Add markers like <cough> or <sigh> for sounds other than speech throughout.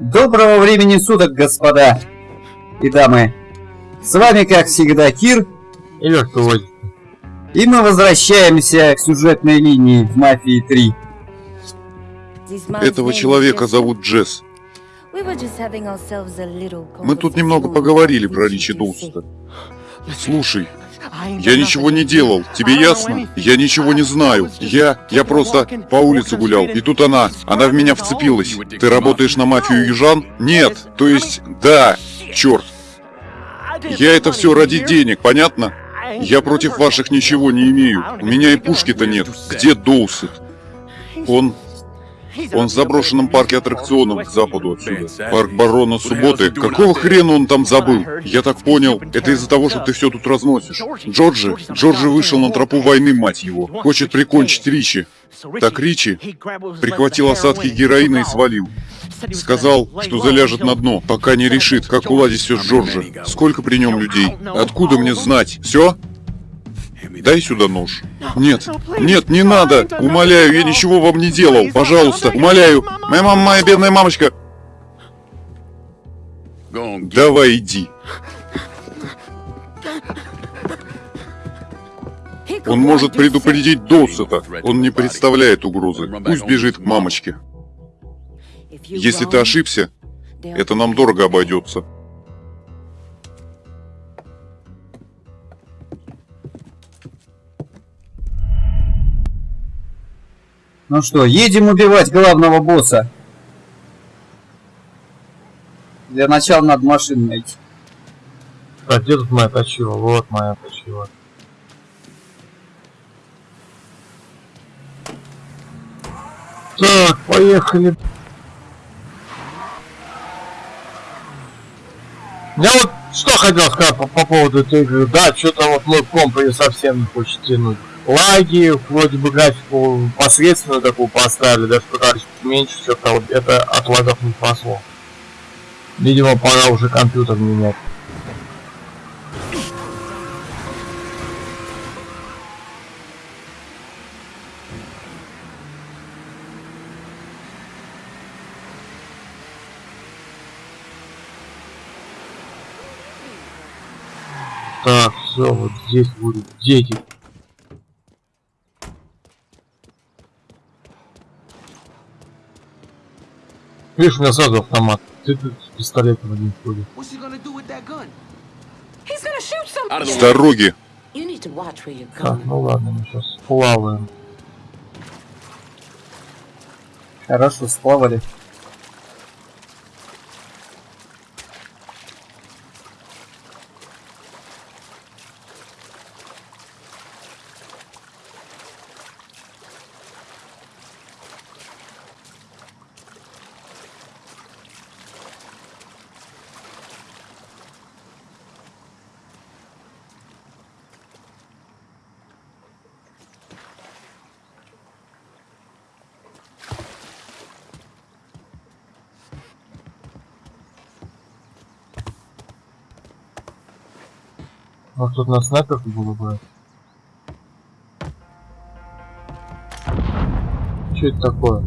Доброго времени суток, господа и дамы. С вами, как всегда, Кир. И вертолет. И мы возвращаемся к сюжетной линии в «Мафии 3». Этого человека зовут Джесс. Мы тут немного поговорили про Ричи Доуста. Слушай, я ничего не делал, тебе ясно? Я ничего не знаю. Я... я просто по улице гулял, и тут она... Она в меня вцепилась. Ты работаешь на мафию южан? Нет, то есть... Да, черт. Я это все ради денег, понятно? Я против ваших ничего не имею. У меня и пушки-то нет. Где Доусет? Он он в заброшенном парке аттракционов к западу отсюда. Парк Барона Субботы. Какого хрена он там забыл? Я так понял, это из-за того, что ты все тут разносишь. Джорджи? Джорджи вышел на тропу войны, мать его. Хочет прикончить Ричи. Так Ричи прихватил осадки героина и свалил. Сказал, что заляжет на дно, пока не решит, как уладить все с Джорджи. Сколько при нем людей? Откуда мне знать? Все? Дай сюда нож. Нет, нет, не надо. Умоляю, я ничего вам не делал. Пожалуйста, умоляю. Моя мама, моя бедная мамочка. Давай иди. Он может предупредить Доусета. Он не представляет угрозы. Пусть бежит к мамочке. Если ты ошибся, это нам дорого обойдется. Ну что, едем убивать главного босса. Для начала надо машину найти. А где тут моя точила? Вот моя точила. Так, поехали. Я вот что хотел сказать по, по поводу этой игры. Да, что-то вот мой комп ее совсем не хочет тянуть лаги, вроде бы графику посредственную такую поставили, даже пытались уменьшить, что-то вот это от лагов не спасло. Видимо, пора уже компьютер менять. Так, все, вот здесь будут дети. Видишь, у меня сразу автомат. Ты тут с пистолетом один ходишь. С дороги. Так, ну ладно, мы сейчас плаваем. Хорошо, сплавали. Вот тут на снайперку было бы. Что это такое?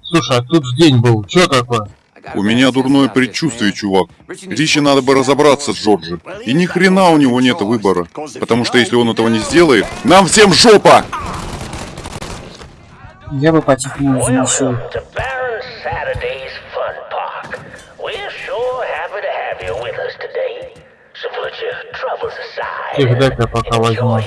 Слушай, а тут же день был. Что такое? У меня дурное предчувствие, чувак. Ричи надо бы разобраться с Джорджи. И ни хрена у него нет выбора. Потому что если он этого не сделает, нам всем жопа! Я бы потихоньку замешал. Их дай-ка пока возьму.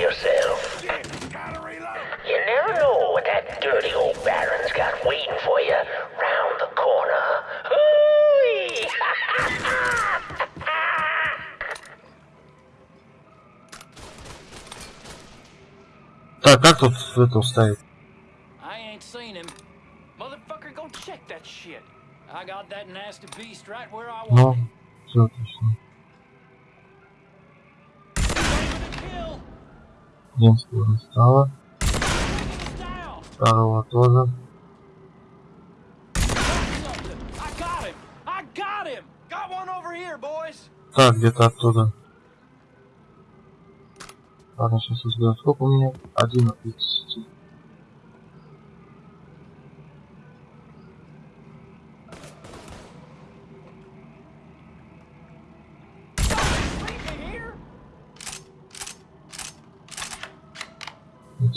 Так, как тут это уставить? Ну, все отлично. Немского стало. Второго тоже. Так, где-то оттуда. Ладно, сейчас узнаем, сколько у меня? Один от 50.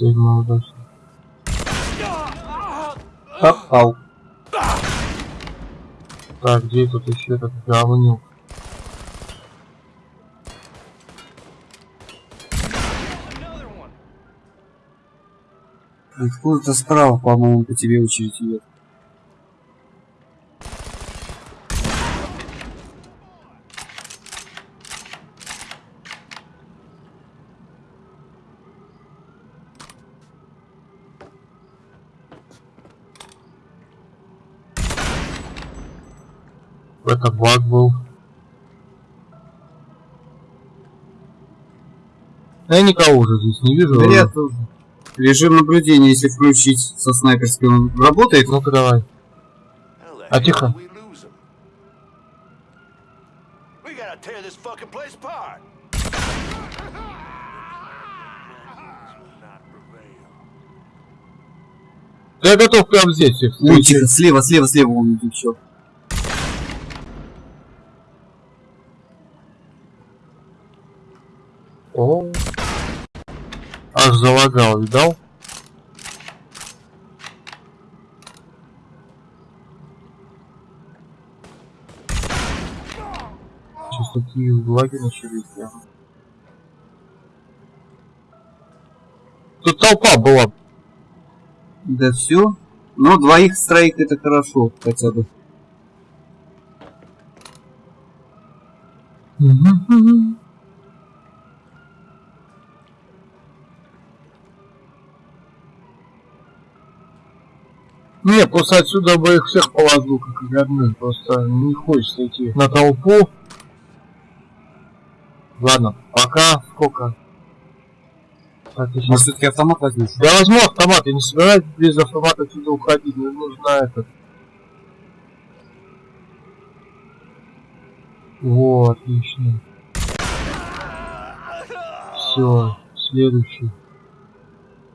Седьмая удача. Попал. Так, где тут еще этот говнюк? Откуда-то справа, по-моему, по тебе очередь идет. Это баг был. Я никого уже здесь не вижу. Да я тоже. Режим наблюдения, если включить со снайперским, он работает? Ну-ка давай. А тихо. Я готов прямо здесь всех Ой, встретить. тихо, слева, слева, слева он идет еще. О. Аж залагал, видал? Сейчас такие лаги начались. Тут толпа была. Да все. Ну, двоих с троих это хорошо, хотя бы. Не, просто отсюда бы их всех положил, как родных. Просто не хочется идти на толпу. Ладно, пока сколько? Так, щас- Может, все-таки автомат возьмешь? Я возьму автомат, я не собираюсь без автомата отсюда уходить, мне нужно этот. Во, отлично. Все, следующий.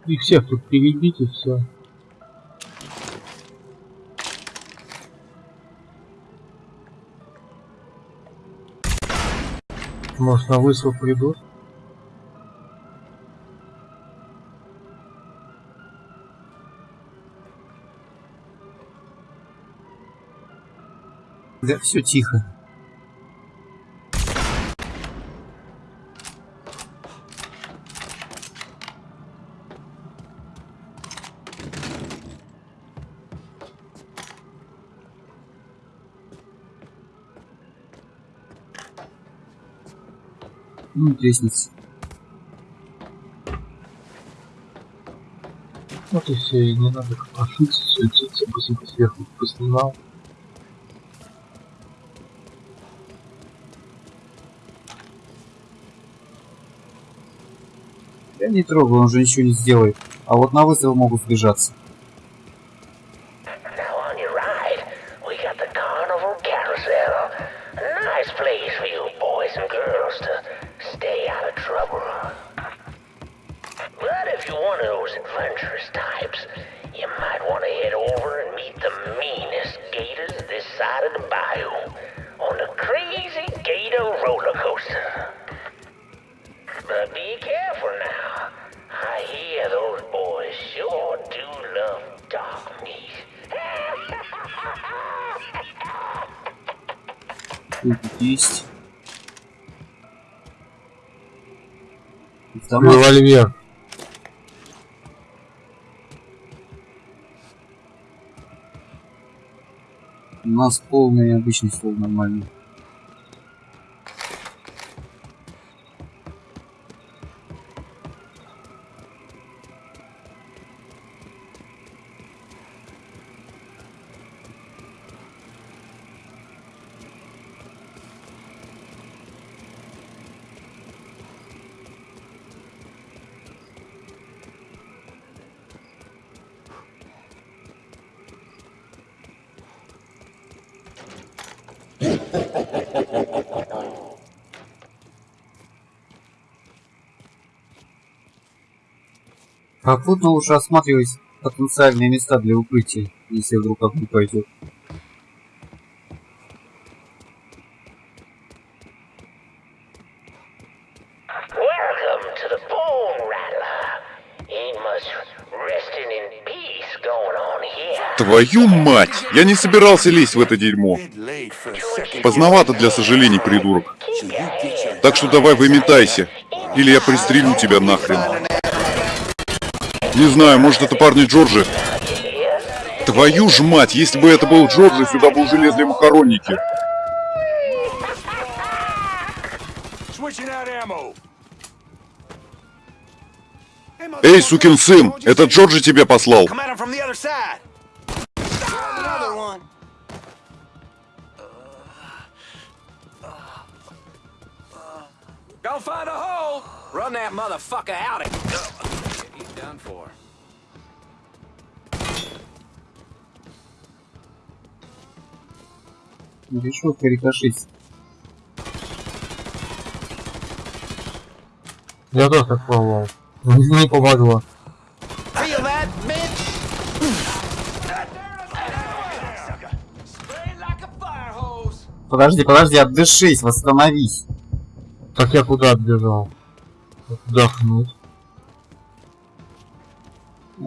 Их всех тут перебить и все. Может на высыл придут? Да все тихо. Ну, лестница. Вот и все, и не надо копошиться, суетиться, быстренько сверху поснимал. Я не трогаю, он же ничего не сделает. А вот на выстрел могут сбежаться. Есть. Автомат. Револьвер. У нас полный обычный стол нормальный. Попутно лучше осматривать потенциальные места для укрытия, если вдруг огонь пойдет. Твою мать! Я не собирался лезть в это дерьмо. Поздновато для сожалений, придурок. Так что давай выметайся, или я пристрелю тебя нахрен. Не знаю, может это парни Джорджи? Твою ж мать, если бы это был Джорджи, сюда бы уже лезли макаронники. Эй, сукин сын, это Джорджи тебя послал. Go find a hole! Run that motherfucker out of Решил перекошить. Я тоже так пробовал. Не помогло. Подожди, подожди, отдышись, восстановись. Так я куда отбежал? Отдохнуть.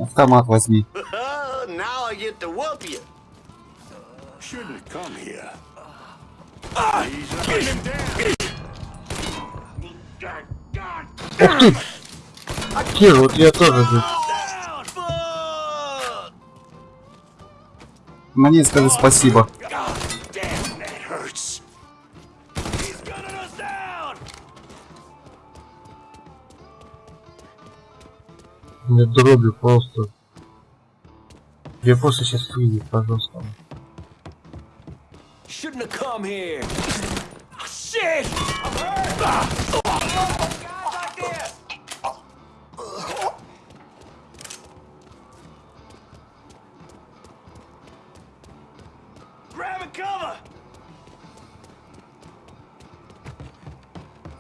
Автомат возьми. <laughs> now I get to whoop you. Shouldn't come here. Ух ты! Кир, вот я тоже. Fuck. Мне скажи спасибо. Мне дроби просто. Я просто сейчас выйдет, пожалуйста. Shouldn't have come here. Shit! Guys like this! Grab and cover.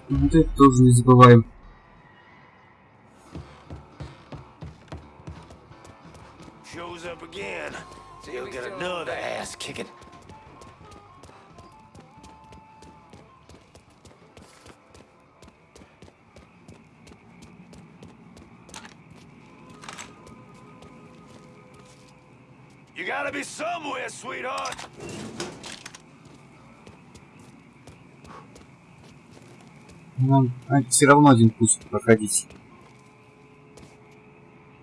Вот это тоже не забываем. Shows up again. So he'll get another ass kicking. Sweetheart. Нам все равно один путь проходить.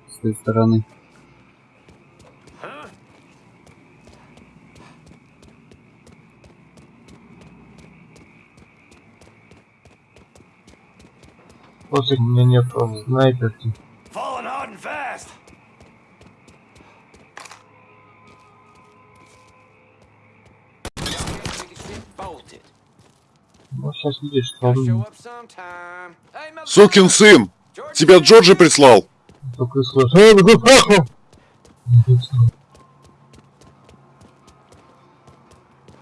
С той стороны. У меня нет снайперки. Сейчас видишь, motherfucker! Сукин сын! Тебя Джорджи прислал? только и слышу. Эй!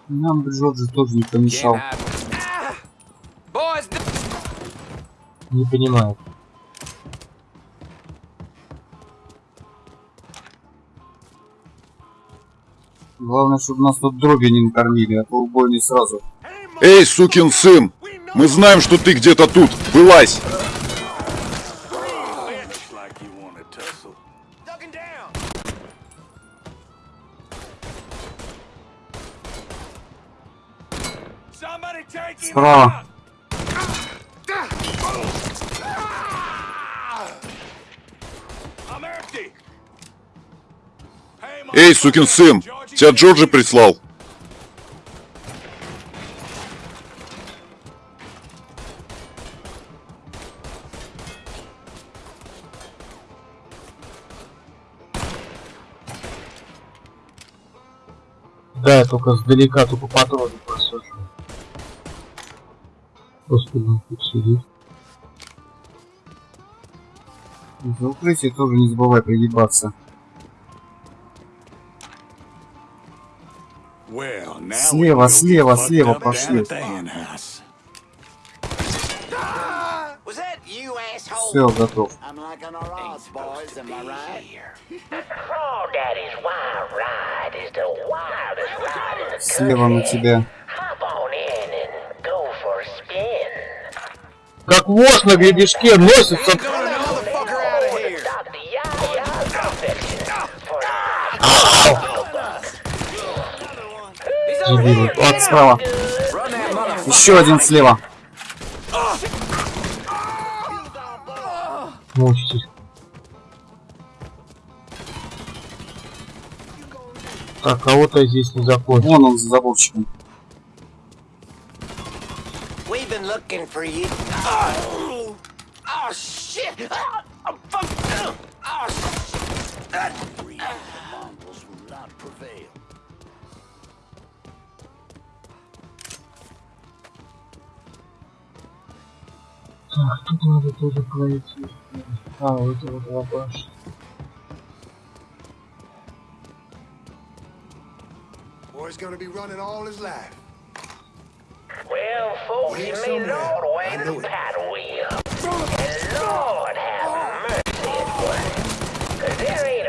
Нам бы Джорджи тоже не помешал. Не понимаю. Главное, чтобы нас тут дроби не накормили, а то убойный сразу. Эй, сукин сын! Мы знаем, что ты где-то тут. Вылазь! Справа. Эй, сукин сын! Тебя Джорджи прислал. Я только сдалека, только патроны просажу. Господи, он тут сидит. За укрытие тоже не забывай now Слева, слева, слева пошли. Все, готов. I'm liking our odds, boys, am I right? Crawdaddy's wild ride is the wildest ride in the Слева на тебя. Hop on in and go for a spin. Как вошь на гребешке носится. Дебилы. Вот справа. Еще один слева. Мучитесь. Так, кого-то здесь не закончил. Вон он за заборчиком. Oh, oh. Так, тут надо тоже пройти. Ah oui, tu voudras quoi Boy's gonna be running all his life. Well, folks, you may it all the way to wheel. And Lord have mercy, boy. Cause there ain't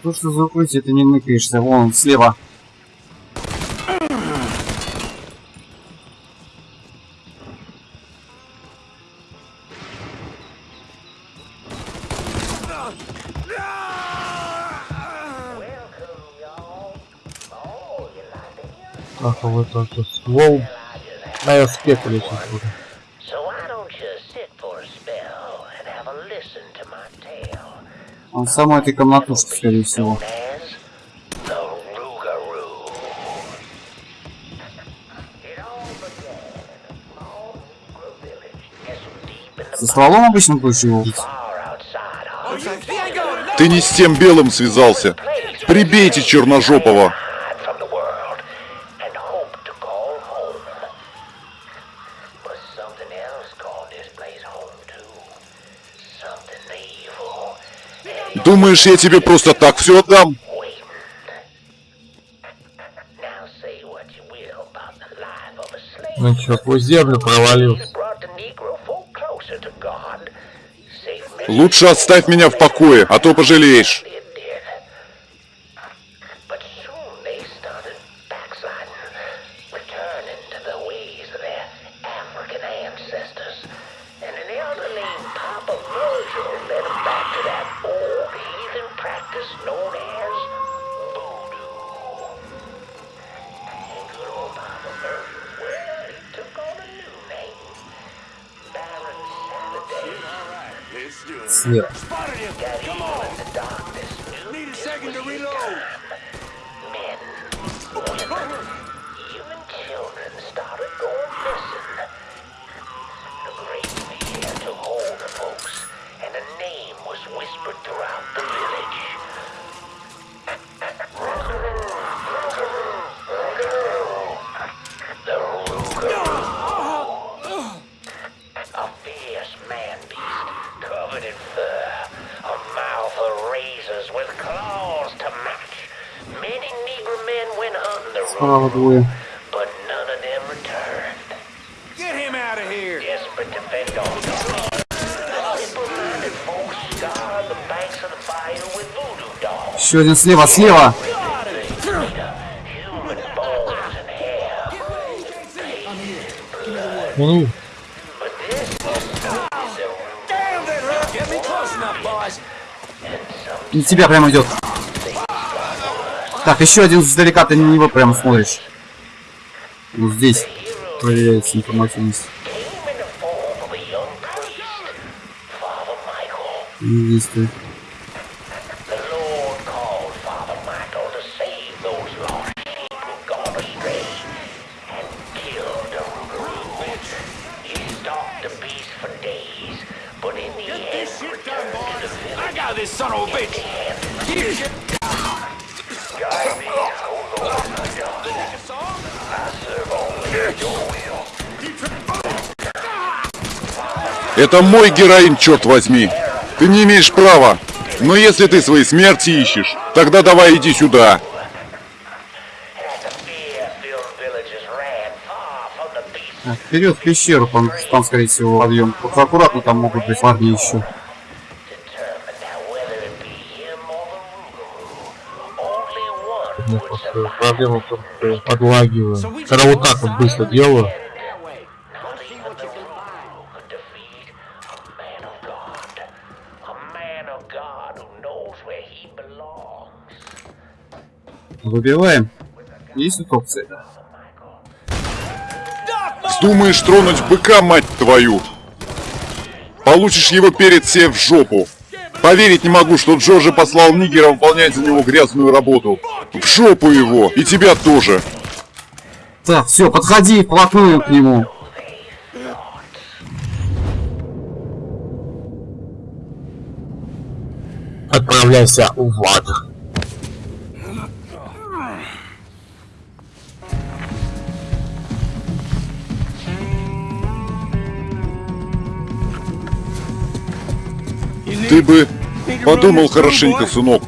Что ж ты за укрытие, ты не ныкаешься? Вон он слева. Так, а вот это ствол. На я спеку лечить буду. Negro village nestled deep in the За стволом обычно to Ты не с тем белым связался. Прибейте черножопого. Думаешь, я тебе просто так все отдам? Ну чё, сквозь землю many Лучше оставь меня в покое, а то пожалеешь. Snip. Come on. Need a second to reload. Even children started going missing. A great fear hold folks, and a name was whispered throughout the village. That hurt. Get me close enough, boys. На тебя прямо идет. Так, еще один издалека, ты на него прямо смотришь. Вот здесь проверяется информативность. came in Это мой героин, черт возьми. Ты не имеешь права. Но если ты своей смерти ищешь, тогда давай иди сюда. Вперед в пещеру, что там, скорее всего, подъем. Аккуратно, там могут быть парни еще. проблема в подлагиваю. Когда вот так вот быстро делаю. Выбиваем. Есть инструкция? Думаешь тронуть быка, мать твою? Получишь его перед себе в жопу. Поверить не могу, что Джорджи послал Нигера выполнять за него грязную работу. В жопу его! И тебя тоже! Так, все, подходи вплотную к нему. Отправляйся в ад. Ты бы подумал хорошенько, сынок.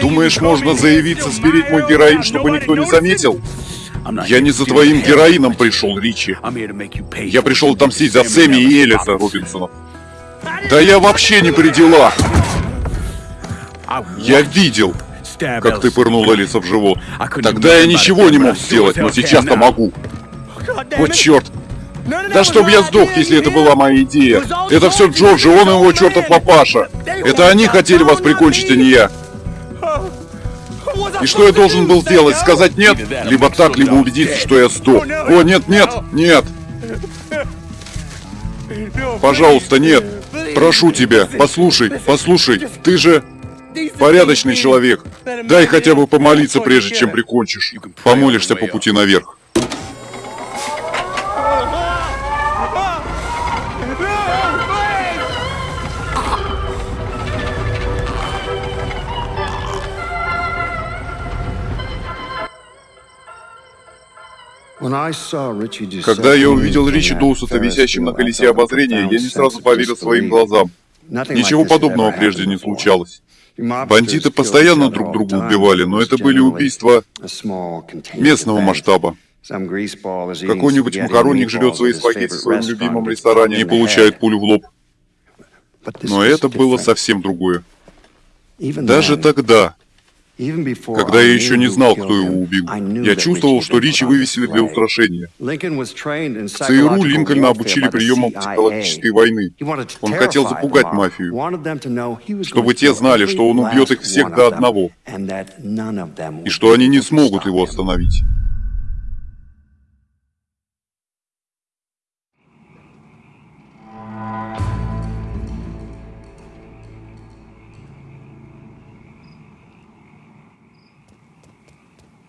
Думаешь, можно заявиться, сберечь мой героин, чтобы никто не заметил? Я не за твоим героином пришел, Ричи. Я пришел отомстить за Сэмми и Элиса Робинсонов. Да я вообще не при делах. Я видел, как ты пырнул Элиса в живот. Тогда я ничего не мог сделать, но сейчас-то могу. Вот черт. Да чтоб я сдох, если это была моя идея. Это все Джорджи, он и его чертов папаша. Это они хотели вас прикончить, а не я. И что я должен был сделать? Сказать нет? Либо так, либо убедиться, что я сдох. О, нет, нет, нет. Пожалуйста, нет. Прошу тебя, послушай, послушай. Ты же порядочный человек. Дай хотя бы помолиться, прежде чем прикончишь. Помолишься по пути наверх. Когда я увидел Ричи Доусета висящим на колесе обозрения, я не сразу поверил своим глазам. Ничего подобного прежде не случалось. Бандиты постоянно друг друга убивали, но это были убийства местного масштаба. Какой-нибудь макаронник жрет свои спагетти в своем любимом ресторане и получает пулю в лоб. Но это было совсем другое. Даже тогда, когда я еще не знал, кто его убил, я чувствовал, что Ричи вывесили для устрашения. В ЦРУ Линкольна обучили приемам психологической войны. Он хотел запугать мафию, чтобы те знали, что он убьет их всех до одного, и что они не смогут его остановить.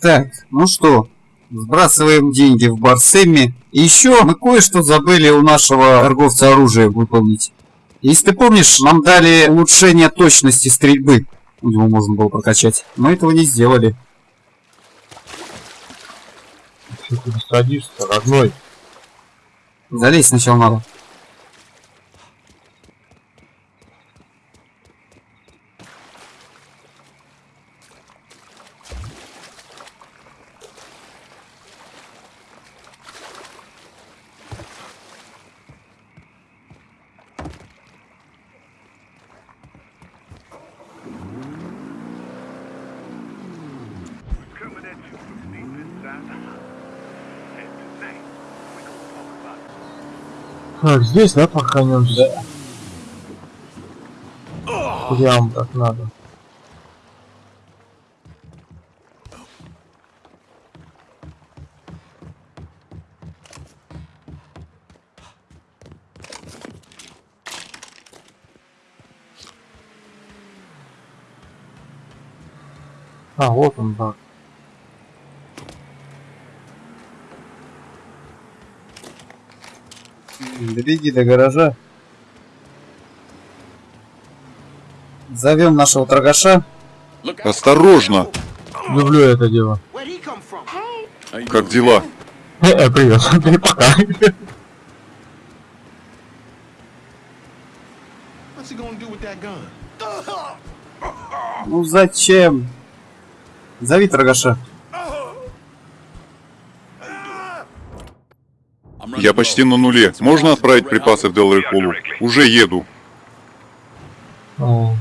Так, ну что, сбрасываем деньги в бар Сэмми. И еще мы кое-что забыли у нашего торговца оружия выполнить. Если ты помнишь, нам дали улучшение точности стрельбы. Его можно было прокачать. Мы этого не сделали. Что ты садишься, родной? Залезть сначала надо. Так, здесь, да, похоронемся? Прям так надо. А, вот он, да. Добеги до гаража. Зовем нашего торгаша. Осторожно! Люблю это дело. Как дела? Э, <laughs> э, привет. <laughs> Пока. Ну зачем? Зови торгаша. Я почти на нуле. Можно отправить припасы в Делрей Холлу? Уже еду. О,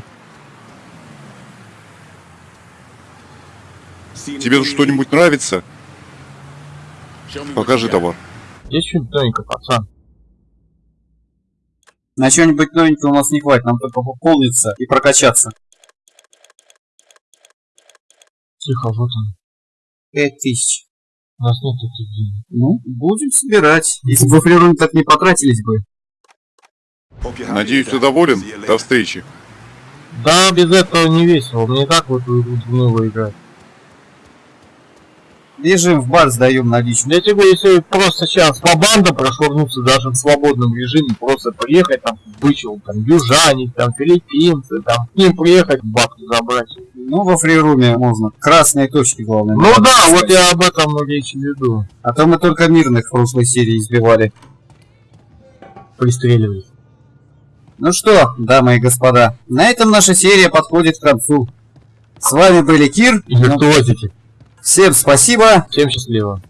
Тебе тут что-нибудь нравится? Покажи товар. Есть что-нибудь новенькое, пацан? На что-нибудь новенького у нас не хватит, нам только пополниться и прокачаться. Тихо, вот он. Пять тысяч. У нас нет таких денег. Ну, будем собирать. Если бы флерон так не потратились бы. Надеюсь, ты доволен? До встречи. Да, без этого не весело. Мне так в эту игру играть. Бежим в бар, сдаем наличные. Я тебе если просто сейчас по бандам прошвырнуться даже в свободном режиме, просто приехать там, бычил, там, южане, там, филиппинцы, там, к ним приехать, бабки забрать. Ну, во фрируме можно. Красные точки, главное. Ну да, искать. вот я об этом речь веду. А то мы только мирных в прошлой серии избивали. Пристреливать. Ну что, дамы и господа, на этом наша серия подходит к концу. С вами были Кир. И виртуозите. Всем спасибо. Всем счастливо.